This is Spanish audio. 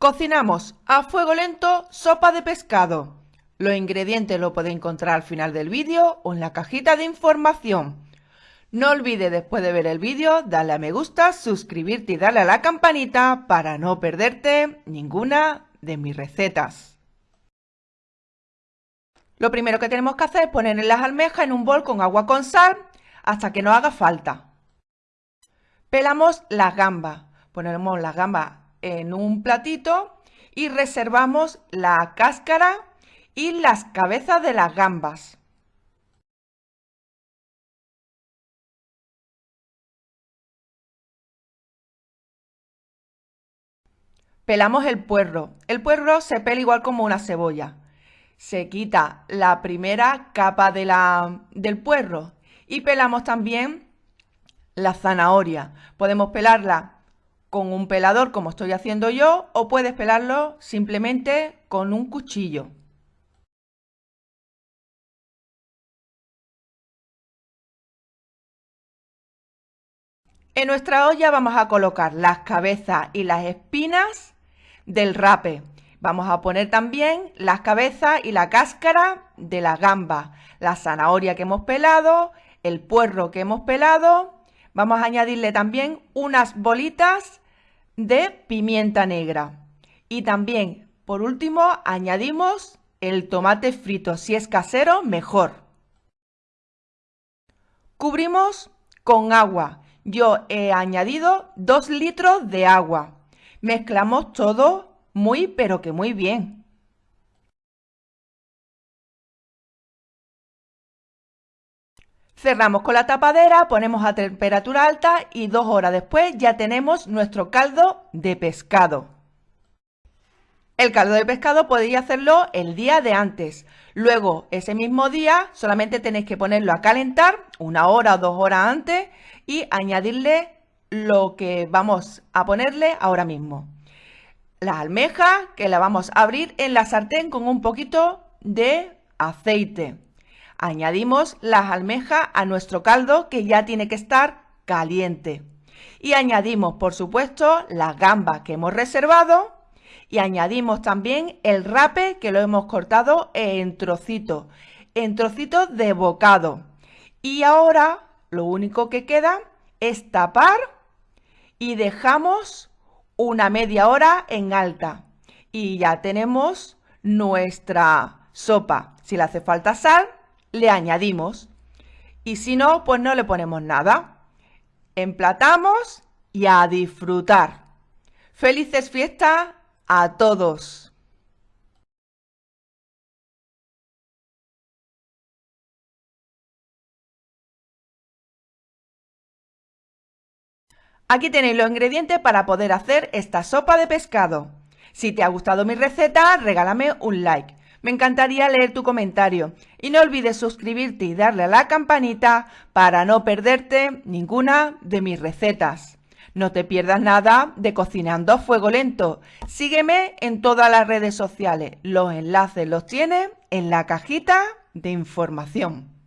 Cocinamos a fuego lento sopa de pescado. Los ingredientes lo podéis encontrar al final del vídeo o en la cajita de información. No olvides después de ver el vídeo darle a me gusta, suscribirte y darle a la campanita para no perderte ninguna de mis recetas. Lo primero que tenemos que hacer es poner las almejas en un bol con agua con sal hasta que no haga falta. Pelamos las gambas. Ponemos las gambas en un platito y reservamos la cáscara y las cabezas de las gambas. Pelamos el puerro. El puerro se pela igual como una cebolla. Se quita la primera capa de la, del puerro y pelamos también la zanahoria. Podemos pelarla con un pelador como estoy haciendo yo o puedes pelarlo simplemente con un cuchillo. En nuestra olla vamos a colocar las cabezas y las espinas del rape. Vamos a poner también las cabezas y la cáscara de la gamba, la zanahoria que hemos pelado, el puerro que hemos pelado. Vamos a añadirle también unas bolitas de pimienta negra. Y también, por último, añadimos el tomate frito. Si es casero, mejor. Cubrimos con agua. Yo he añadido 2 litros de agua. Mezclamos todo muy pero que muy bien. Cerramos con la tapadera, ponemos a temperatura alta y dos horas después ya tenemos nuestro caldo de pescado. El caldo de pescado podéis hacerlo el día de antes. Luego, ese mismo día, solamente tenéis que ponerlo a calentar una hora o dos horas antes y añadirle lo que vamos a ponerle ahora mismo. Las almejas que la vamos a abrir en la sartén con un poquito de aceite. Añadimos las almejas a nuestro caldo que ya tiene que estar caliente. Y añadimos, por supuesto, las gambas que hemos reservado y añadimos también el rape que lo hemos cortado en trocitos, en trocitos de bocado. Y ahora lo único que queda es tapar y dejamos una media hora en alta. Y ya tenemos nuestra sopa. Si le hace falta sal, le añadimos. Y si no, pues no le ponemos nada. Emplatamos y a disfrutar. ¡Felices fiestas a todos! Aquí tenéis los ingredientes para poder hacer esta sopa de pescado. Si te ha gustado mi receta, regálame un like. Me encantaría leer tu comentario y no olvides suscribirte y darle a la campanita para no perderte ninguna de mis recetas. No te pierdas nada de Cocinando a Fuego Lento. Sígueme en todas las redes sociales. Los enlaces los tienes en la cajita de información.